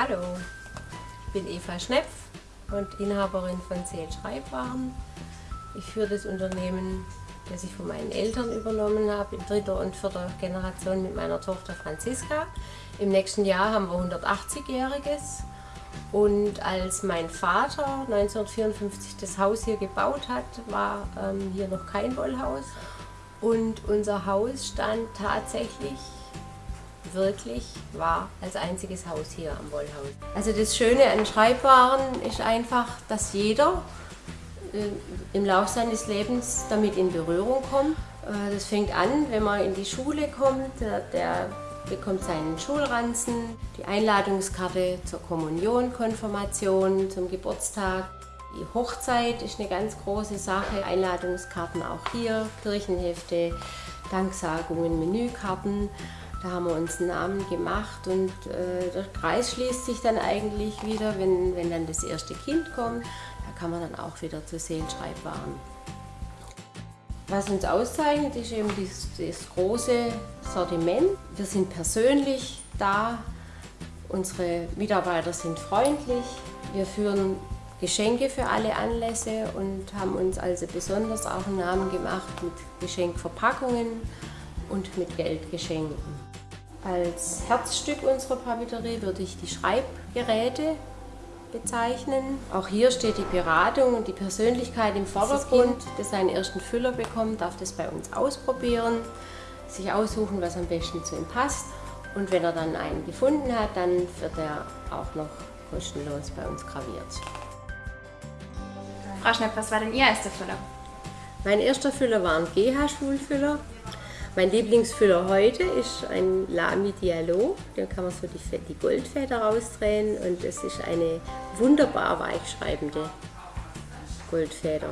Hallo, ich bin Eva Schnepf und Inhaberin von Seel Schreibwaren. Ich führe das Unternehmen, das ich von meinen Eltern übernommen habe, in dritter und vierter Generation mit meiner Tochter Franziska. Im nächsten Jahr haben wir 180-jähriges und als mein Vater 1954 das Haus hier gebaut hat, war ähm, hier noch kein Wollhaus und unser Haus stand tatsächlich wirklich war als einziges Haus hier am Wollhaus. Also das Schöne an Schreibwaren ist einfach, dass jeder äh, im Laufe seines Lebens damit in Berührung kommt. Äh, das fängt an, wenn man in die Schule kommt, der, der bekommt seinen Schulranzen, die Einladungskarte zur Kommunion, Konfirmation, zum Geburtstag. Die Hochzeit ist eine ganz große Sache, Einladungskarten auch hier, Kirchenhefte, Danksagungen, Menükarten. Da haben wir uns einen Namen gemacht und äh, der Kreis schließt sich dann eigentlich wieder, wenn, wenn dann das erste Kind kommt. Da kann man dann auch wieder zu Seelenschreibwaren. Was uns auszeichnet, ist eben das, das große Sortiment. Wir sind persönlich da, unsere Mitarbeiter sind freundlich, wir führen Geschenke für alle Anlässe und haben uns also besonders auch einen Namen gemacht mit Geschenkverpackungen und mit Geldgeschenken. Als Herzstück unserer Papeterie würde ich die Schreibgeräte bezeichnen. Auch hier steht die Beratung und die Persönlichkeit im Vordergrund. Das seinen ersten Füller bekommt, darf das bei uns ausprobieren, sich aussuchen, was am besten zu ihm passt. Und wenn er dann einen gefunden hat, dann wird er auch noch kostenlos bei uns graviert. Frau Schnepp, was war denn Ihr erster Füller? Mein erster Füller war ein GH-Schulfüller. Mein Lieblingsfüller heute ist ein Lamy Dialog. Da kann man so die, die Goldfeder rausdrehen und es ist eine wunderbar weichschreibende Goldfeder.